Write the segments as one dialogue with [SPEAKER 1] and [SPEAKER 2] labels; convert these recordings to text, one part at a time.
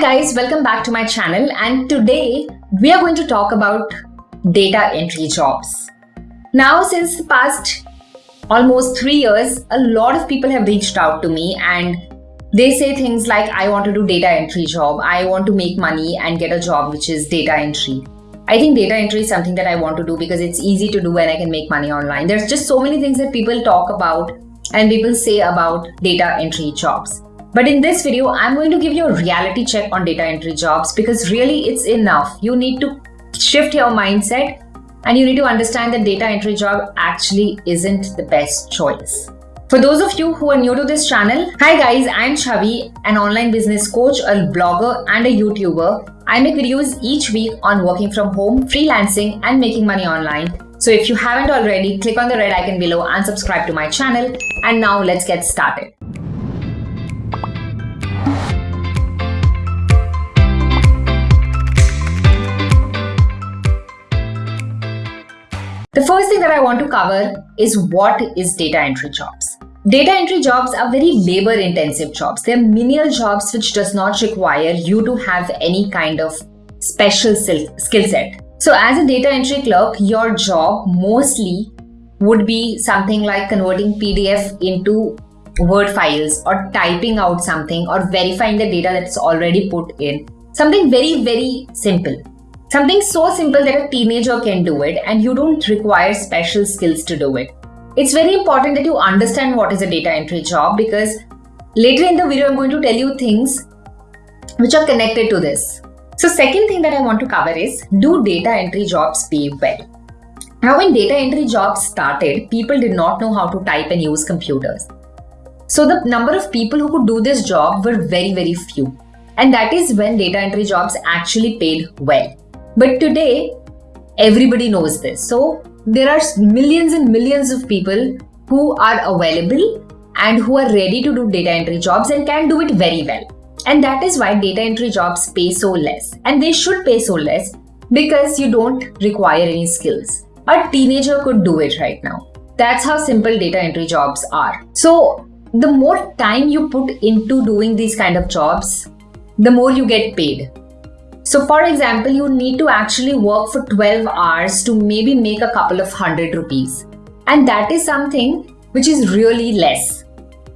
[SPEAKER 1] Guys, welcome back to my channel and today we are going to talk about data entry jobs. Now since the past almost 3 years, a lot of people have reached out to me and they say things like I want to do data entry job, I want to make money and get a job which is data entry. I think data entry is something that I want to do because it's easy to do and I can make money online. There's just so many things that people talk about and people say about data entry jobs. But in this video, I'm going to give you a reality check on data entry jobs because really it's enough. You need to shift your mindset and you need to understand that data entry job actually isn't the best choice. For those of you who are new to this channel, hi guys, I'm Chavi, an online business coach, a blogger and a YouTuber. I make videos each week on working from home, freelancing and making money online. So if you haven't already, click on the red icon below and subscribe to my channel. And now let's get started. The first thing that I want to cover is what is data entry jobs. Data entry jobs are very labor intensive jobs. They're menial jobs which does not require you to have any kind of special skill set. So as a data entry clerk, your job mostly would be something like converting PDF into Word files or typing out something or verifying the data that's already put in. Something very, very simple. Something so simple that a teenager can do it and you don't require special skills to do it. It's very important that you understand what is a data entry job because later in the video I'm going to tell you things which are connected to this. So second thing that I want to cover is do data entry jobs pay well? Now when data entry jobs started, people did not know how to type and use computers. So the number of people who could do this job were very very few. And that is when data entry jobs actually paid well. But today, everybody knows this. So there are millions and millions of people who are available and who are ready to do data entry jobs and can do it very well. And that is why data entry jobs pay so less. And they should pay so less because you don't require any skills. A teenager could do it right now. That's how simple data entry jobs are. So the more time you put into doing these kind of jobs, the more you get paid. So for example, you need to actually work for 12 hours to maybe make a couple of hundred rupees. And that is something which is really less.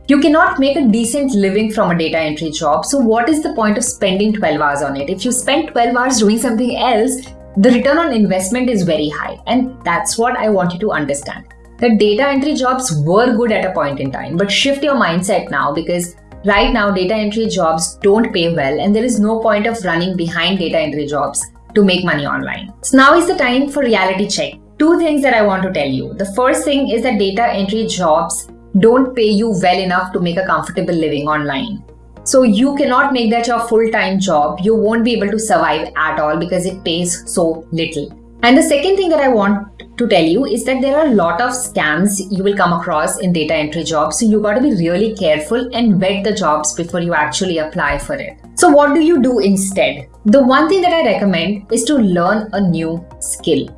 [SPEAKER 1] You cannot make a decent living from a data entry job. So what is the point of spending 12 hours on it? If you spend 12 hours doing something else, the return on investment is very high. And that's what I want you to understand. The data entry jobs were good at a point in time, but shift your mindset now because Right now, data entry jobs don't pay well and there is no point of running behind data entry jobs to make money online. So now is the time for reality check. Two things that I want to tell you. The first thing is that data entry jobs don't pay you well enough to make a comfortable living online. So you cannot make that your full-time job. You won't be able to survive at all because it pays so little. And the second thing that I want to tell you is that there are a lot of scams you will come across in data entry jobs. So you got to be really careful and vet the jobs before you actually apply for it. So what do you do instead? The one thing that I recommend is to learn a new skill.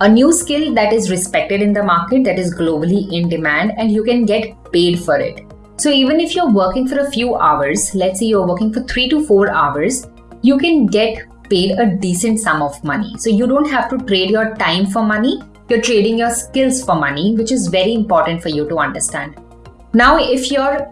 [SPEAKER 1] A new skill that is respected in the market, that is globally in demand and you can get paid for it. So even if you're working for a few hours, let's say you're working for three to four hours, you can get paid a decent sum of money. So you don't have to trade your time for money, you're trading your skills for money, which is very important for you to understand. Now, if you're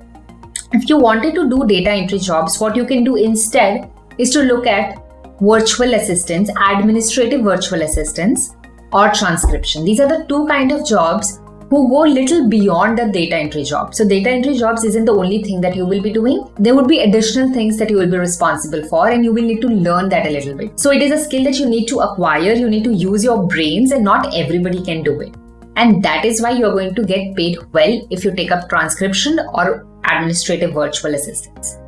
[SPEAKER 1] if you wanted to do data entry jobs, what you can do instead is to look at virtual assistants, administrative virtual assistants, or transcription. These are the two kind of jobs who go little beyond the data entry job. So data entry jobs isn't the only thing that you will be doing. There would be additional things that you will be responsible for and you will need to learn that a little bit. So it is a skill that you need to acquire. You need to use your brains and not everybody can do it. And that is why you're going to get paid well if you take up transcription or administrative virtual assistants.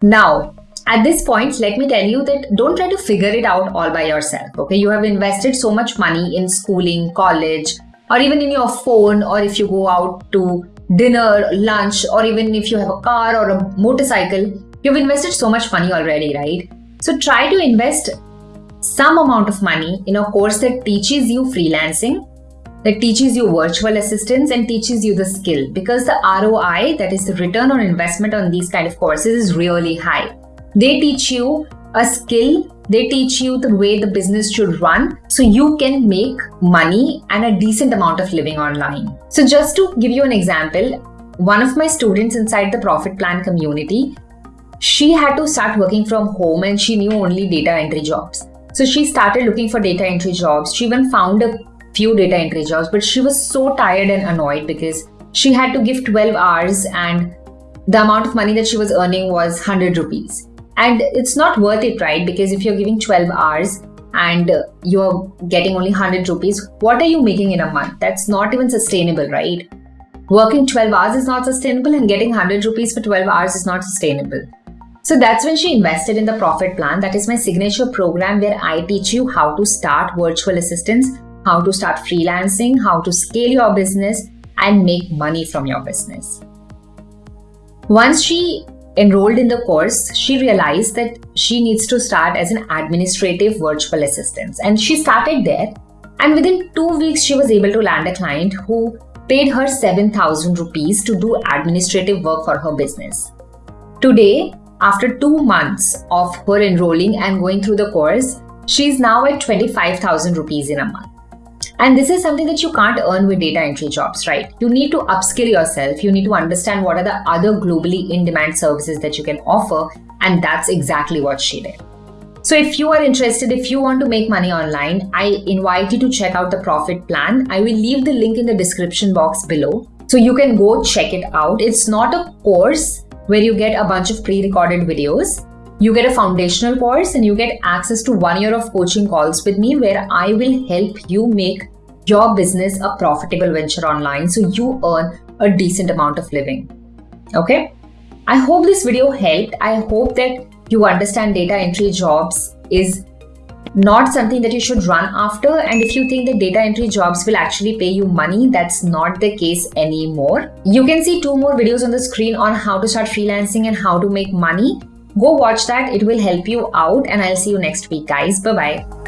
[SPEAKER 1] Now, at this point, let me tell you that don't try to figure it out all by yourself. Okay, you have invested so much money in schooling, college, or even in your phone or if you go out to dinner, lunch, or even if you have a car or a motorcycle, you've invested so much money already, right? So try to invest some amount of money in a course that teaches you freelancing, that teaches you virtual assistants and teaches you the skill because the ROI, that is the return on investment on these kind of courses is really high. They teach you a skill, they teach you the way the business should run so you can make money and a decent amount of living online. So, just to give you an example, one of my students inside the Profit Plan community, she had to start working from home and she knew only data entry jobs. So she started looking for data entry jobs. She even found a few data entry jobs, but she was so tired and annoyed because she had to give 12 hours and the amount of money that she was earning was 100 rupees. And it's not worth it, right? Because if you're giving 12 hours and you're getting only 100 rupees, what are you making in a month? That's not even sustainable, right? Working 12 hours is not sustainable and getting 100 rupees for 12 hours is not sustainable. So that's when she invested in the Profit Plan. That is my signature program where I teach you how to start virtual assistants, how to start freelancing, how to scale your business, and make money from your business. Once she enrolled in the course, she realized that she needs to start as an administrative virtual assistant. And she started there. And within two weeks, she was able to land a client who paid her 7000 rupees to do administrative work for her business. Today, after two months of her enrolling and going through the course, she is now at 25,000 rupees in a month. And this is something that you can't earn with data entry jobs, right? You need to upskill yourself. You need to understand what are the other globally in demand services that you can offer. And that's exactly what she did. So, if you are interested, if you want to make money online, I invite you to check out the profit plan. I will leave the link in the description box below. So, you can go check it out. It's not a course, where you get a bunch of pre recorded videos. You get a foundational course and you get access to one year of coaching calls with me where I will help you make your business a profitable venture online so you earn a decent amount of living. Okay? I hope this video helped. I hope that you understand data entry jobs is not something that you should run after. And if you think that data entry jobs will actually pay you money, that's not the case anymore. You can see two more videos on the screen on how to start freelancing and how to make money. Go watch that, it will help you out, and I'll see you next week, guys. Bye bye.